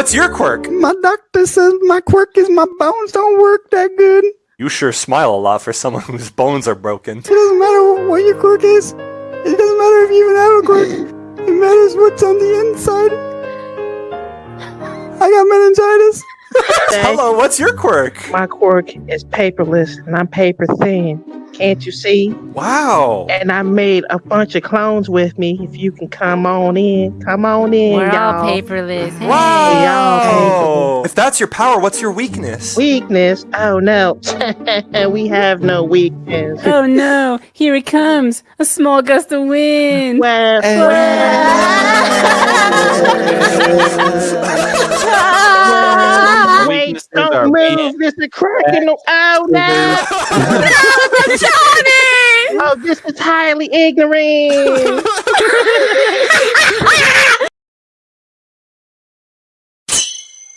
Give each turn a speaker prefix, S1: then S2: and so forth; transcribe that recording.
S1: what's your quirk?
S2: My doctor says my quirk is my bones don't work that good.
S1: You sure smile a lot for someone whose bones are broken.
S2: It doesn't matter what your quirk is. It doesn't matter if you even have a quirk. It matters what's on the inside. I got meningitis.
S1: Hello, what's your quirk?
S3: My quirk is paperless and I'm paper thin. Can't you see?
S1: Wow.
S3: And I made a bunch of clones with me. If you can come on in, come on in,
S4: We're
S3: y'all.
S4: all paperless. Hey.
S1: Wow. If that's your power, what's your weakness?
S3: Weakness? Oh no, And we have no weakness.
S4: Oh no, here it comes. A small gust of wind.
S3: Well, Wait,
S5: are
S3: don't
S5: weak.
S3: move. This is cracking. the- Oh no! oh, this is highly ignorant.